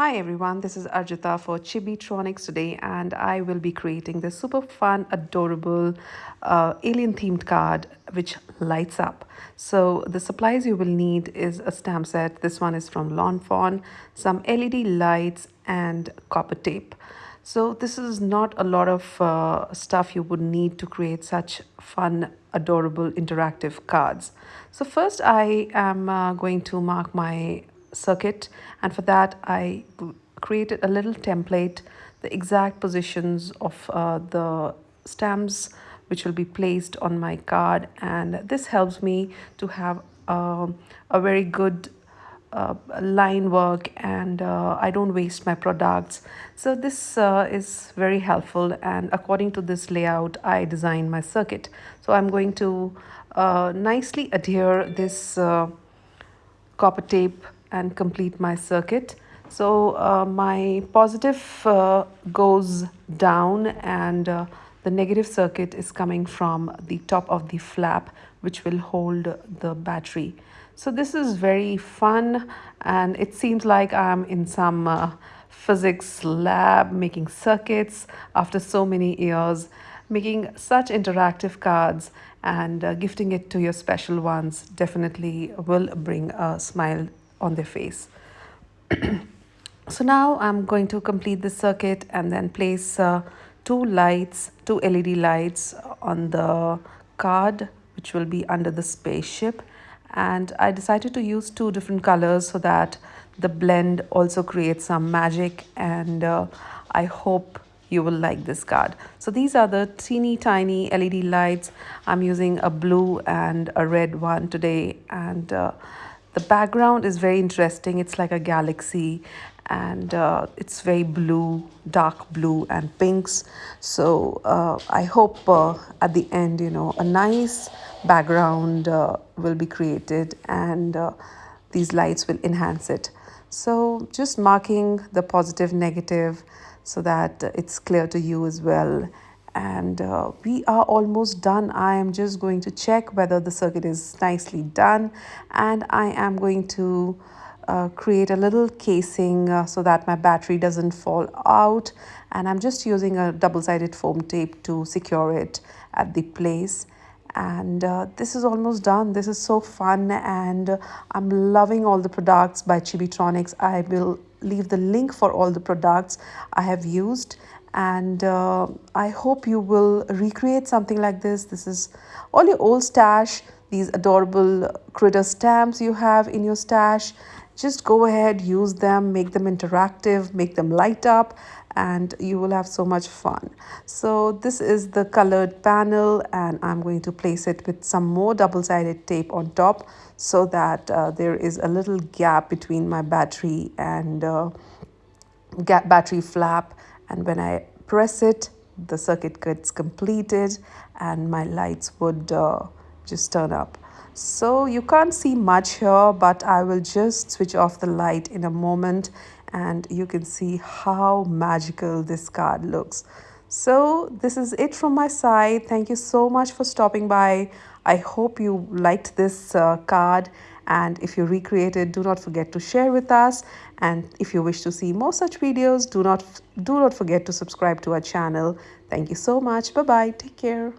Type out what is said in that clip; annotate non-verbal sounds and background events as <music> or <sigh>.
Hi everyone, this is Arjita for Chibitronics today and I will be creating this super fun, adorable uh, alien themed card which lights up. So the supplies you will need is a stamp set. This one is from Lawn Fawn, some LED lights and copper tape. So this is not a lot of uh, stuff you would need to create such fun, adorable, interactive cards. So first I am uh, going to mark my circuit and for that I created a little template the exact positions of uh, the stamps which will be placed on my card and this helps me to have uh, a very good uh, line work and uh, I don't waste my products. So this uh, is very helpful and according to this layout I design my circuit. So I'm going to uh, nicely adhere this uh, copper tape and complete my circuit. So uh, my positive uh, goes down and uh, the negative circuit is coming from the top of the flap which will hold the battery. So this is very fun and it seems like I'm in some uh, physics lab making circuits after so many years making such interactive cards and uh, gifting it to your special ones definitely will bring a smile on their face. <clears throat> so now I'm going to complete the circuit and then place uh, two lights, two LED lights on the card which will be under the spaceship and I decided to use two different colors so that the blend also creates some magic and uh, I hope you will like this card. So these are the teeny tiny LED lights. I'm using a blue and a red one today and uh, the background is very interesting. It's like a galaxy and uh, it's very blue, dark blue and pinks. So uh, I hope uh, at the end, you know, a nice background uh, will be created and uh, these lights will enhance it. So just marking the positive, negative so that it's clear to you as well and uh, we are almost done. I am just going to check whether the circuit is nicely done. And i am going to uh, create a little casing uh, so that my battery doesn't fall out. And i'm just using a double-sided foam tape to secure it at the place. And uh, this is almost done. This is so fun. And i'm loving all the products by chibitronics. I will leave the link for all the products i have used and uh, I hope you will recreate something like this. This is all your old stash, these adorable critter stamps you have in your stash. Just go ahead, use them, make them interactive, make them light up and you will have so much fun. So this is the colored panel and I'm going to place it with some more double-sided tape on top so that uh, there is a little gap between my battery and uh, battery flap and when I press it the circuit gets completed and my lights would uh, just turn up. So you can't see much here but I will just switch off the light in a moment and you can see how magical this card looks. So this is it from my side. Thank you so much for stopping by. I hope you liked this uh, card and if you recreate it do not forget to share with us. And if you wish to see more such videos do not do not forget to subscribe to our channel. Thank you so much. Bye bye take care